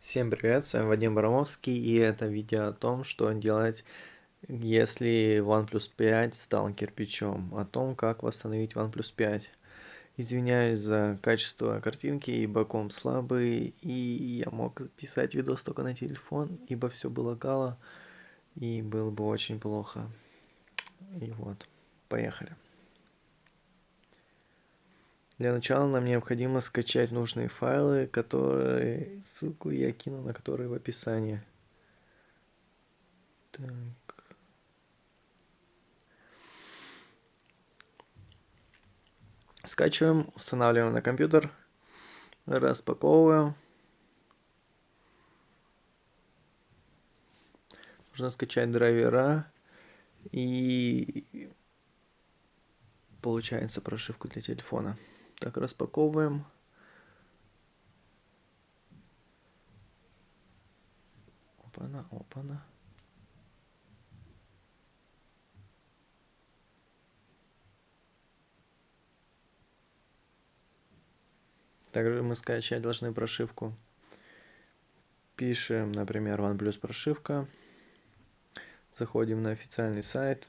Всем привет, с вами Вадим Барамовский, и это видео о том, что делать, если OnePlus 5 стал кирпичом, о том, как восстановить OnePlus 5. Извиняюсь за качество картинки, ибо комп слабый, и я мог записать видос только на телефон, ибо все было гало, и было бы очень плохо. И вот, поехали. Для начала нам необходимо скачать нужные файлы, которые ссылку я кину на которые в описании. Так. Скачиваем, устанавливаем на компьютер, распаковываем. Нужно скачать драйвера и получается прошивку для телефона. Так, распаковываем. Опа-на, опа-на. Также мы скачать должны прошивку. Пишем, например, OnePlus прошивка. Заходим на официальный сайт.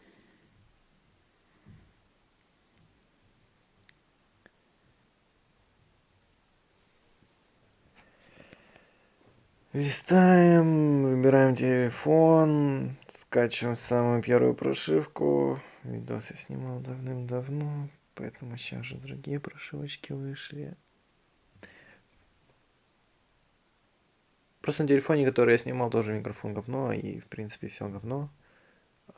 Листаем, выбираем телефон, скачиваем самую первую прошивку. Видос я снимал давным-давно, поэтому сейчас же другие прошивочки вышли. Просто на телефоне, который я снимал, тоже микрофон говно, и в принципе все говно.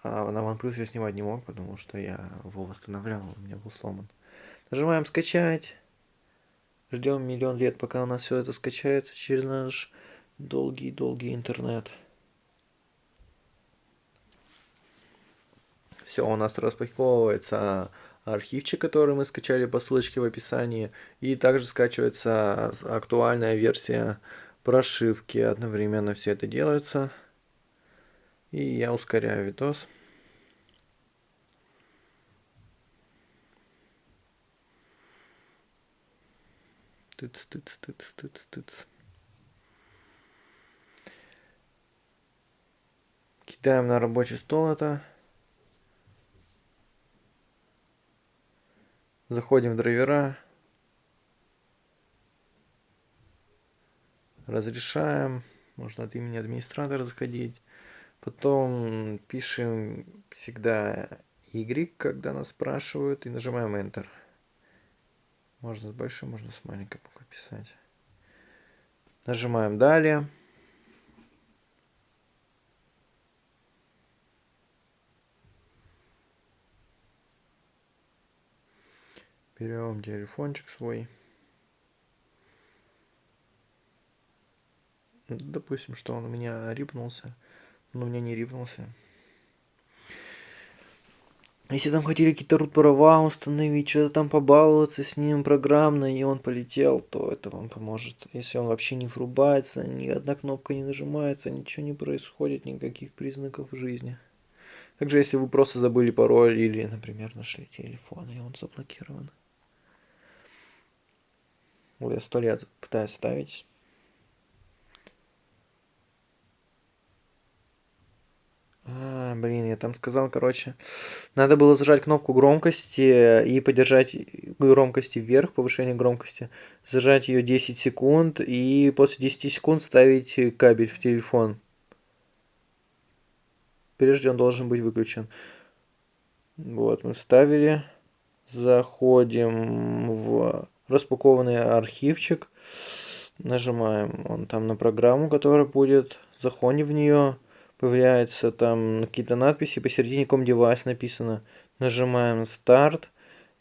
А на OnePlus я снимать не мог, потому что я его восстанавливал, у меня был сломан. Нажимаем скачать. Ждем миллион лет, пока у нас все это скачается через наш долгий-долгий интернет. Все, у нас распаковывается архивчик, который мы скачали по ссылочке в описании. И также скачивается актуальная версия прошивки. Одновременно все это делается. И я ускоряю видос. Тыц, тыц, тыц, тыц, тыц. Кидаем на рабочий стол это. Заходим в драйвера. Разрешаем. Можно от имени администратора заходить. Потом пишем всегда Y, когда нас спрашивают, и нажимаем Enter. Можно с большой, можно с маленькой буквой писать. Нажимаем Далее. Берем телефончик свой. Допустим, что он у меня рипнулся. Но у меня не рипнулся. Если там хотели какие-то рут права установить, что-то там побаловаться с ним программно, и он полетел, то это вам поможет. Если он вообще не врубается, ни одна кнопка не нажимается, ничего не происходит, никаких признаков жизни. Также, если вы просто забыли пароль или, например, нашли телефон, и он заблокирован. Вот я сто лет пытаюсь ставить. А, блин, я там сказал, короче, надо было зажать кнопку громкости и подержать громкости вверх, повышение громкости, зажать ее 10 секунд и после 10 секунд ставить кабель в телефон. Прежде он должен быть выключен. Вот, мы вставили. Заходим в распакованный архивчик. Нажимаем он там на программу, которая будет. Заходим в нее. Появляются там какие-то надписи. Посередине ком девайс написано. Нажимаем старт.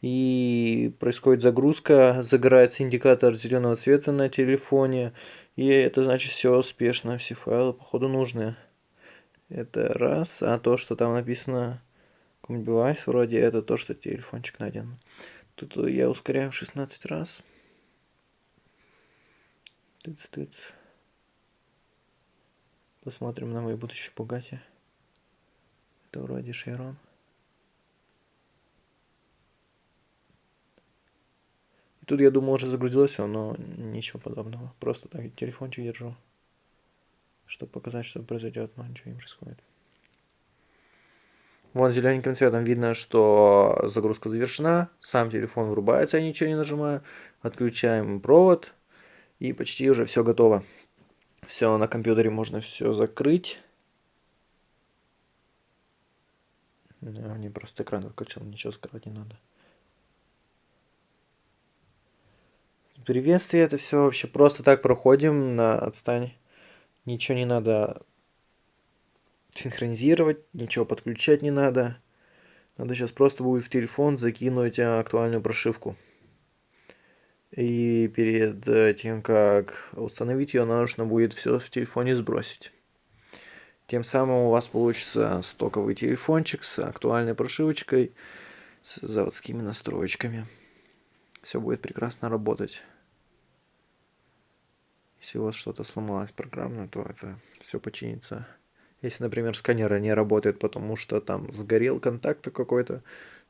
И происходит загрузка. Загорается индикатор зеленого цвета на телефоне. И это значит все успешно. Все файлы походу нужные. Это раз. А то, что там написано девайс вроде, это то, что телефончик найден. Тут я ускоряю 16 раз. Посмотрим на мой будущий Бугати. Это вроде Шейрон. И тут я думал уже загрузилось все, но ничего подобного. Просто так телефончик держу. чтобы показать, что произойдет, но ничего не происходит. Вон зелененьким цветом видно, что загрузка завершена. Сам телефон врубается, я ничего не нажимаю. Отключаем провод. И почти уже все готово. Все, на компьютере можно все закрыть. Я мне просто экран выключил, ничего скрывать не надо. Приветствие, это все вообще просто так проходим на отстань. Ничего не надо синхронизировать, ничего подключать не надо. Надо сейчас просто будет в телефон закинуть актуальную прошивку. И перед тем, как установить ее, нужно будет все в телефоне сбросить. Тем самым у вас получится стоковый телефончик с актуальной прошивочкой, с заводскими настроечками. Все будет прекрасно работать. Если у вас что-то сломалось программно, то это все починится. Если, например, сканер не работает, потому что там сгорел контакт какой-то,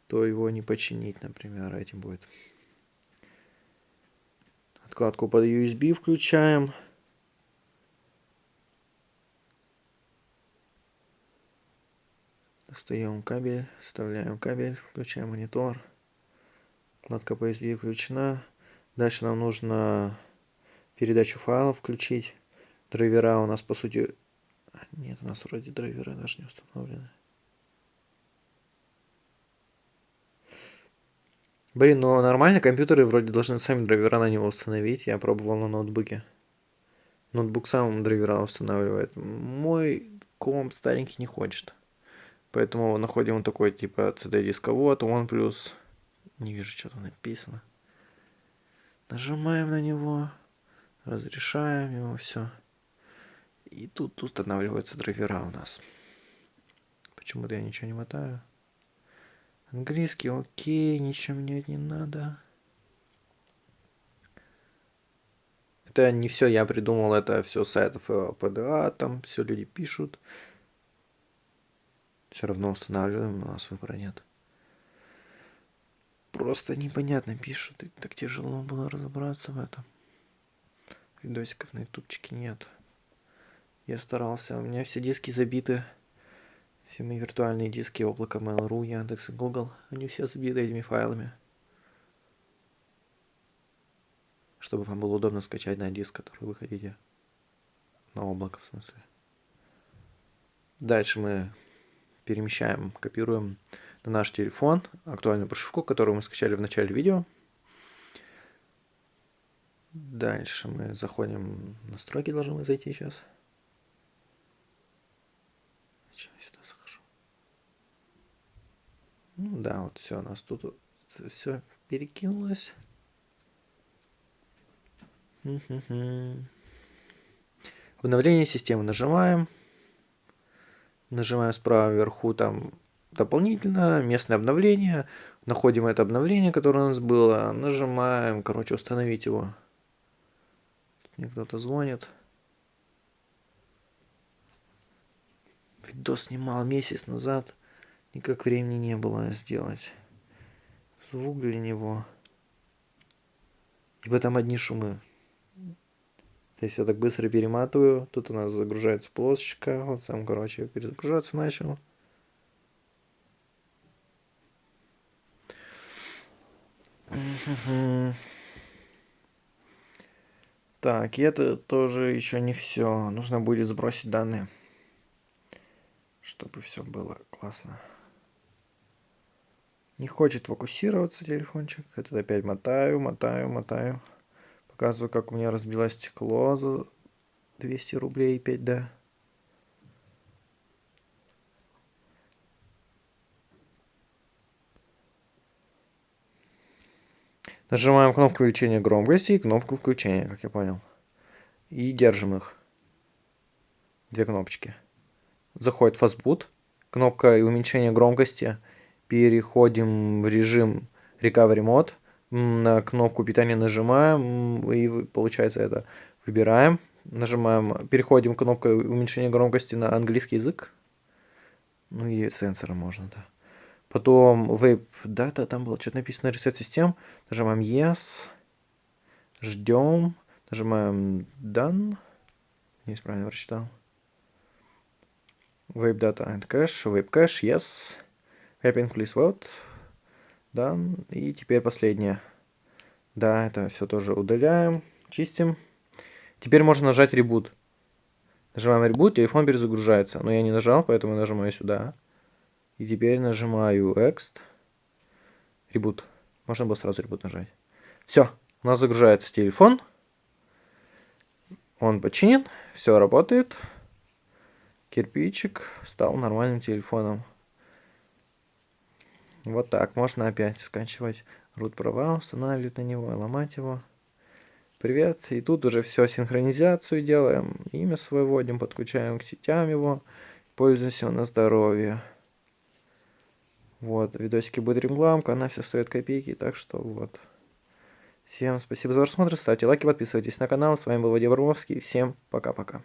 то его не починить, например, этим будет. Откладку под USB включаем. Достаем кабель, вставляем кабель, включаем монитор. Откладка по USB включена. Дальше нам нужно передачу файлов включить. Драйвера у нас, по сути, нет, у нас вроде драйверы даже не установлены. Блин, ну нормально, компьютеры вроде должны сами драйвера на него установить. Я пробовал на ноутбуке. Ноутбук сам драйвера устанавливает. Мой комп старенький не хочет. Поэтому находим вот такой типа CD-дисковод, OnePlus. Не вижу, что там написано. Нажимаем на него, разрешаем его, все. И тут устанавливаются драйвера у нас. Почему-то я ничего не мотаю. Английский, окей, ничего менять не надо. Это не все я придумал, это все сайтов ПДА, там все люди пишут. Все равно устанавливаем, у нас выбора нет. Просто непонятно пишут, и так тяжело было разобраться в этом. Видосиков на ютубчике нет. Я старался. У меня все диски забиты. Все мои виртуальные диски облака Mail.ru, Яндекс и Google. Они все забиты этими файлами. Чтобы вам было удобно скачать на диск, который вы хотите. На облако, в смысле. Дальше мы перемещаем, копируем на наш телефон актуальную прошивку, которую мы скачали в начале видео. Дальше мы заходим в настройки, должны мы зайти сейчас. Ну да, вот все, у нас тут все перекинулось. Обновление системы нажимаем. Нажимаем справа вверху там дополнительно, местное обновление. Находим это обновление, которое у нас было. Нажимаем, короче, установить его. Мне кто-то звонит. Видос снимал месяц назад. Никак времени не было сделать. Звук для него. Ибо там одни шумы. То есть я так быстро перематываю. Тут у нас загружается полосочка. Вот сам, короче, перезагружаться начал. Так, и это тоже еще не все. Нужно будет сбросить данные, чтобы все было классно. Не хочет фокусироваться телефончик. Это опять мотаю, мотаю, мотаю. Показываю, как у меня разбилось стекло за 200 рублей 5D. Нажимаем кнопку увеличения громкости и кнопку включения, как я понял. И держим их. Две кнопочки. Заходит фастбут. Кнопка уменьшения громкости – переходим в режим Recovery Mode, на кнопку питания нажимаем, и получается это выбираем, нажимаем, переходим кнопкой уменьшения громкости на английский язык, ну и сенсором можно, да. Потом Vape Data, там было что-то написано, Reset систем, нажимаем Yes, ждем, нажимаем Done, не правильно прочитал. Vape data and cache, vape cache, yes. Wrapping please vote. Да, и теперь последнее. Да, это все тоже удаляем, чистим. Теперь можно нажать ребут. Нажимаем ребут, телефон перезагружается. Но я не нажал, поэтому нажимаю сюда. И теперь нажимаю Next. Ребут. Можно было сразу ребут нажать. Все, у нас загружается телефон. Он починен, все работает. Кирпичик стал нормальным телефоном. Вот так, можно опять скачивать root права, устанавливать на него, ломать его. Привет, и тут уже все, синхронизацию делаем, имя свое вводим, подключаем к сетям его, пользуемся на здоровье. Вот, видосики будет рекламка, она все стоит копейки, так что вот. Всем спасибо за просмотр, ставьте лайки, подписывайтесь на канал. С вами был Вадим Вармовский. Всем пока-пока.